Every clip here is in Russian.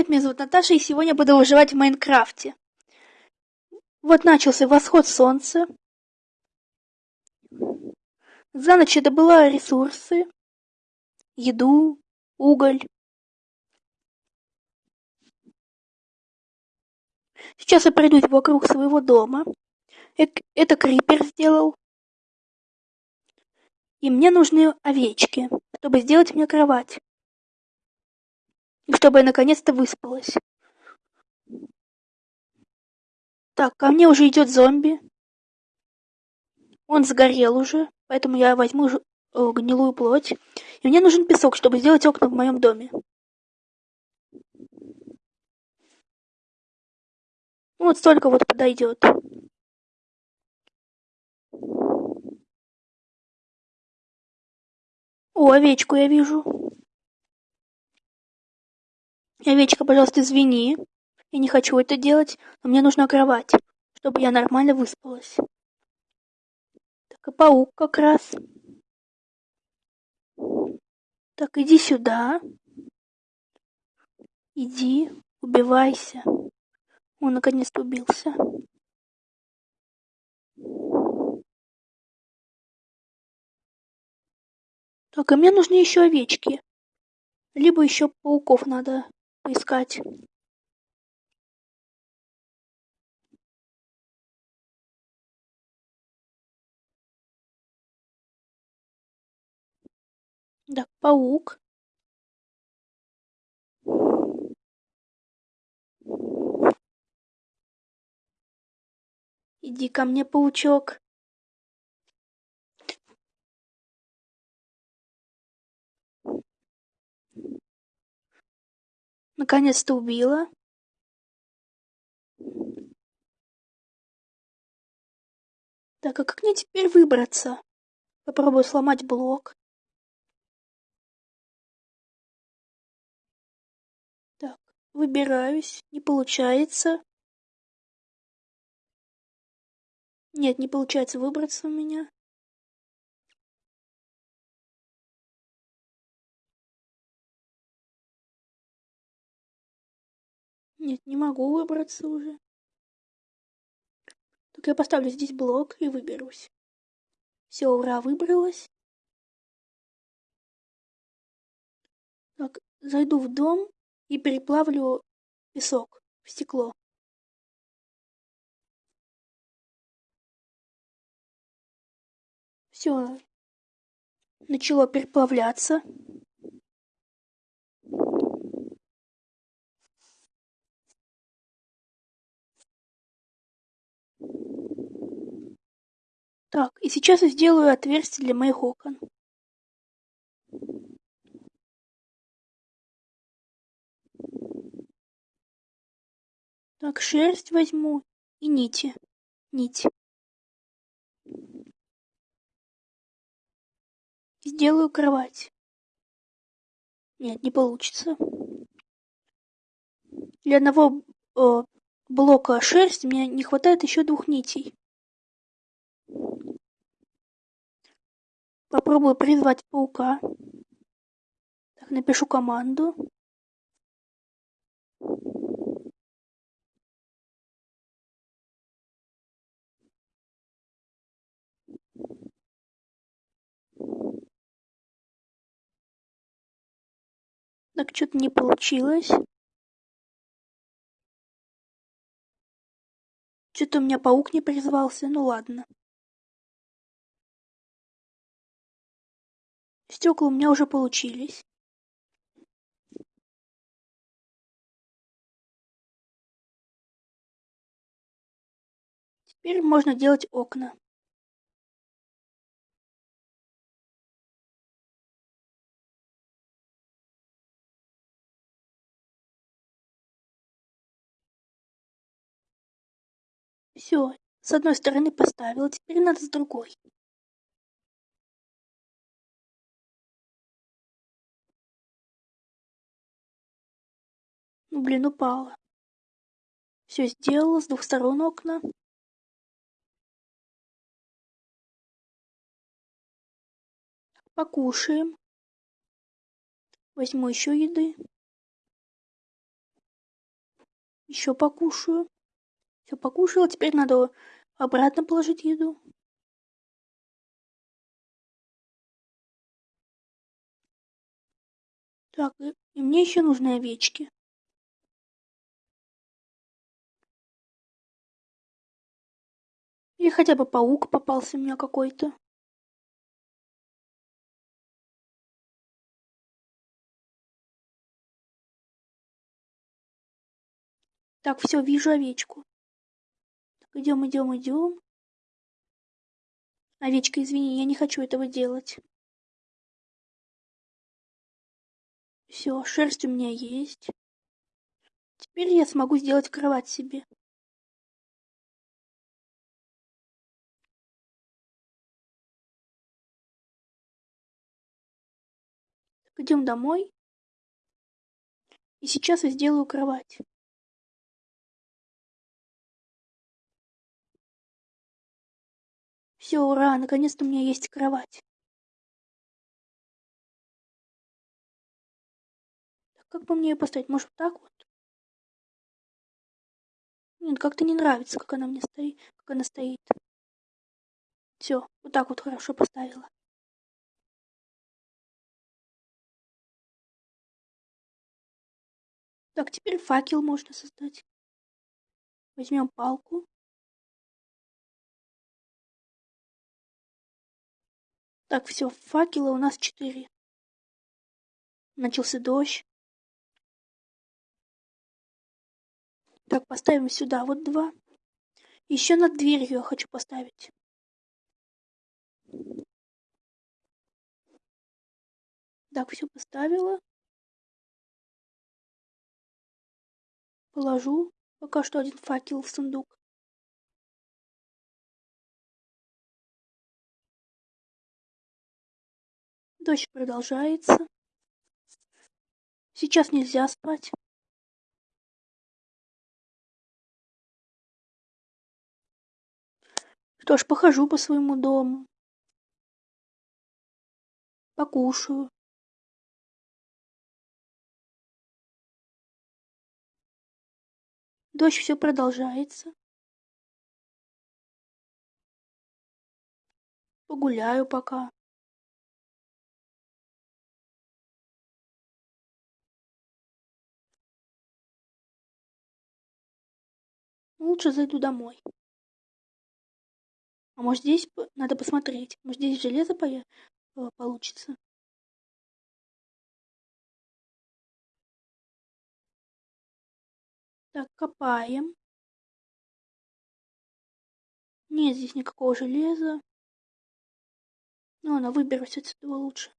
Привет, меня зовут Наташа, и сегодня буду выживать в Майнкрафте. Вот начался восход солнца. За ночь я добыла ресурсы, еду, уголь. Сейчас я пройдусь вокруг своего дома. Это крипер сделал. И мне нужны овечки, чтобы сделать мне кровать и чтобы я наконец-то выспалась. Так, ко мне уже идет зомби. Он сгорел уже, поэтому я возьму э, гнилую плоть. И мне нужен песок, чтобы сделать окна в моем доме. Вот столько вот подойдет. О, овечку я вижу. Овечка, пожалуйста, извини. Я не хочу это делать, но мне нужна кровать, чтобы я нормально выспалась. Так, и паук как раз. Так, иди сюда. Иди, убивайся. Он наконец-то убился. Так, и мне нужны еще овечки. Либо еще пауков надо поискать. Да паук. Иди ко мне паучок Наконец-то убила. Так, а как мне теперь выбраться? Попробую сломать блок. Так, выбираюсь. Не получается. Нет, не получается выбраться у меня. Нет, не могу выбраться уже. Так я поставлю здесь блок и выберусь. Все, ура, выбралась. Так, зайду в дом и переплавлю песок в стекло. Все, начало переплавляться. Так, и сейчас я сделаю отверстие для моих окон. Так, шерсть возьму и нити. Нить. Сделаю кровать. Нет, не получится. Для одного э, блока шерсти мне не хватает еще двух нитей. Попробую призвать паука. Так, напишу команду. Так, что-то не получилось. Что-то у меня паук не призвался, ну ладно. Стекла у меня уже получились. Теперь можно делать окна. Все, с одной стороны поставила, теперь надо с другой. Блин, упала. Все сделала, с двух сторон окна. Покушаем. Возьму еще еды. Еще покушаю. Все покушала, теперь надо обратно положить еду. Так, и, мне еще нужны овечки. Или хотя бы паук попался меня какой-то. Так, все, вижу овечку. Идем, идем, идем. Овечка, извини, я не хочу этого делать. Все, шерсть у меня есть. Теперь я смогу сделать кровать себе. Идем домой. И сейчас я сделаю кровать. Все, ура, наконец-то у меня есть кровать. Так, как бы мне ее поставить? Может, так вот? Нет, как-то не нравится, как она мне стоит, как она стоит. Все, вот так вот хорошо поставила. Так, теперь факел можно создать. Возьмем палку. Так, все, факела у нас четыре. Начался дождь. Так, поставим сюда вот два. Еще над дверью я хочу поставить. Так, все поставила. Положу пока что один факел в сундук. Дождь продолжается. Сейчас нельзя спать. Что ж, похожу по своему дому. Покушаю. Дождь все продолжается. Погуляю пока. Лучше зайду домой. А может здесь надо посмотреть. Может здесь железо э, получится. Так, копаем. Нет здесь никакого железа. Ну, она выберусь отсюда лучше.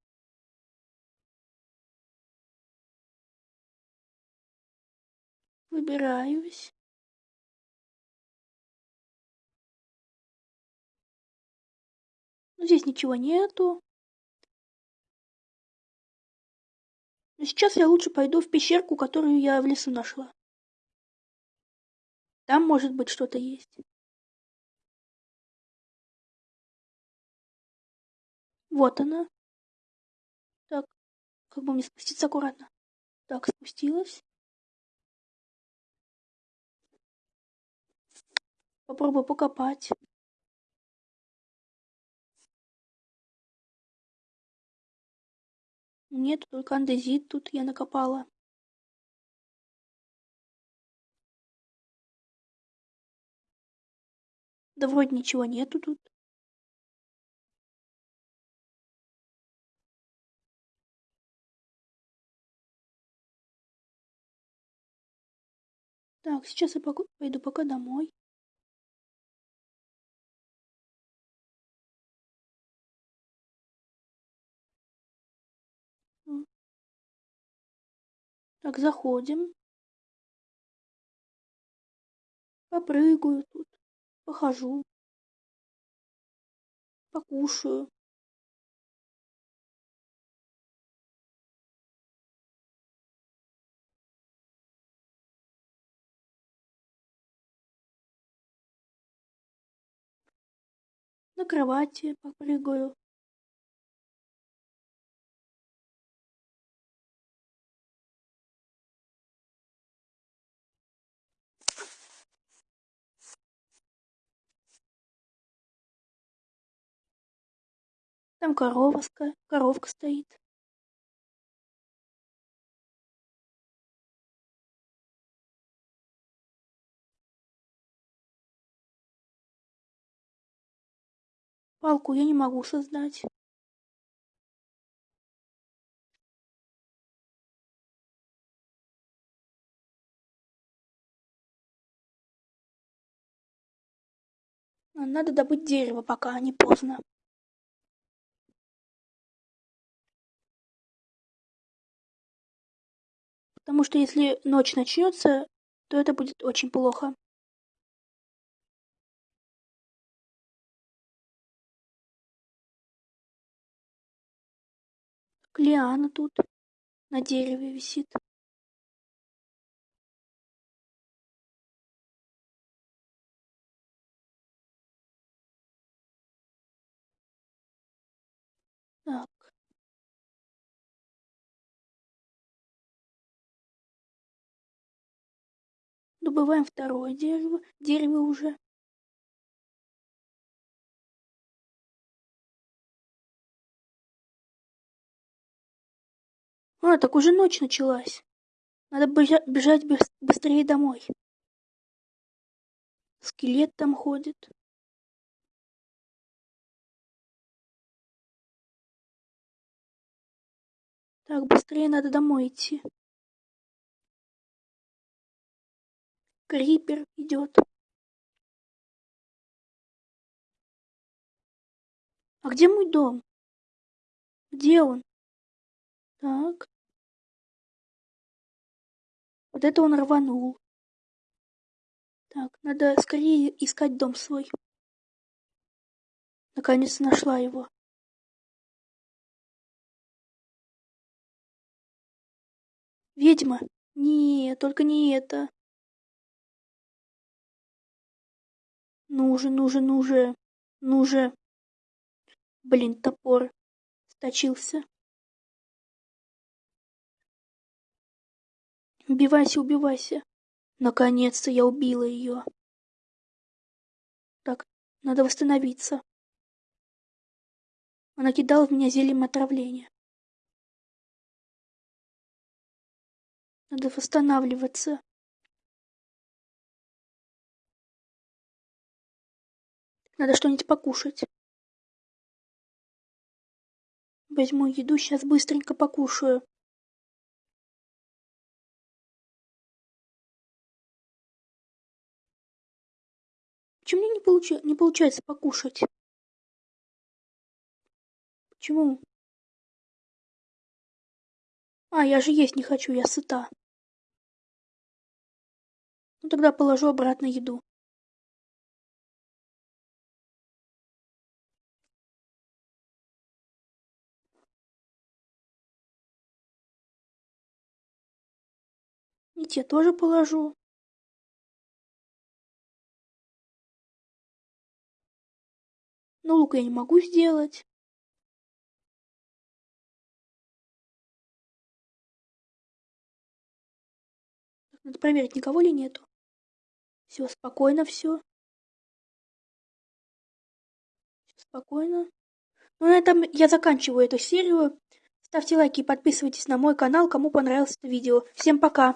Выбираюсь. Ну, здесь ничего нету. Но сейчас я лучше пойду в пещерку, которую я в лесу нашла. Там, может быть, что-то есть. Вот она. Так, как бы мне спуститься аккуратно. Так, спустилась. Попробую покопать. Нет, только андезит тут я накопала. Да вроде ничего нету тут. Так, сейчас я пойду пока домой. Так, заходим. Попрыгаю тут, похожу, покушаю. На кровати попрыгаю. Там коровка, коровка стоит. Палку я не могу создать. Надо добыть дерево, пока не поздно. Потому что если ночь начнется, то это будет очень плохо. Лиана тут на дереве висит. Добываем второе дерево. Дерево уже. А, так уже ночь началась. Надо бежать быстрее домой. Скелет там ходит. Так, быстрее надо домой идти. Крипер идет. А где мой дом? Где он? Так. Вот это он рванул. Так, надо скорее искать дом свой. Наконец нашла его. Ведьма? Нет, только не это. Ну же, ну же, ну же, ну же. Блин, топор сточился. Убивайся, убивайся. Наконец-то я убила ее. Так, надо восстановиться. Она кидала в меня зельем отравления. Надо восстанавливаться. Надо что-нибудь покушать. Возьму еду, сейчас быстренько покушаю. Почему мне не, получ... не получается покушать? Почему? А, я же есть не хочу, я сыта. Ну тогда положу обратно еду. И те тоже положу. Но лук я не могу сделать. Надо проверить, никого ли нету. Все, спокойно все. Спокойно. Ну, на этом я заканчиваю эту серию. Ставьте лайки и подписывайтесь на мой канал, кому понравилось это видео. Всем пока!